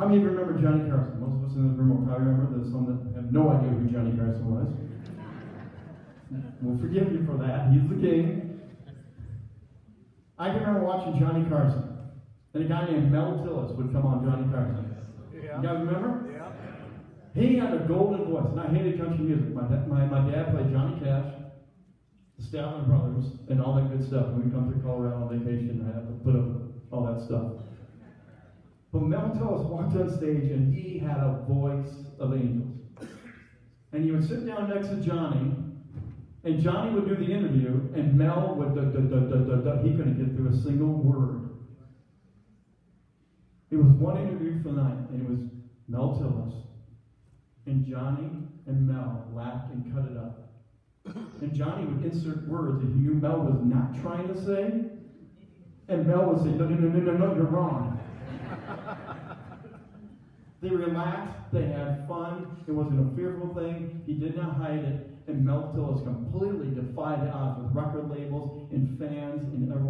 How many of you remember Johnny Carson? Most of us in this room will probably remember. There's some that have no idea who Johnny Carson was. We'll forgive you for that. He's the king. I can remember watching Johnny Carson. And a guy named Mel Tillis would come on Johnny Carson. Yeah. You guys remember? Yeah. He had a golden voice, and I hated country music. My, da- my, my dad played Johnny Cash, the Statler Brothers, and all that good stuff. When we come to Colorado on vacation, I have to put up all that stuff. But Mel Tillis walked on stage, and he had a voice of angels. And he would sit down next to Johnny, and Johnny would do the interview, and Mel would, duh, duh, duh, he couldn't get through a single word. It was one interview for the night, and it was Mel Tillis. And Johnny and Mel laughed and cut it up. And Johnny would insert words that he knew Mel was not trying to say. And Mel would say, no, no, no, no, no, you're wrong. They relaxed, they had fun, it wasn't a fearful thing, he did not hide it. And Mel Tillis completely defied odds with record labels and fans, and everyone.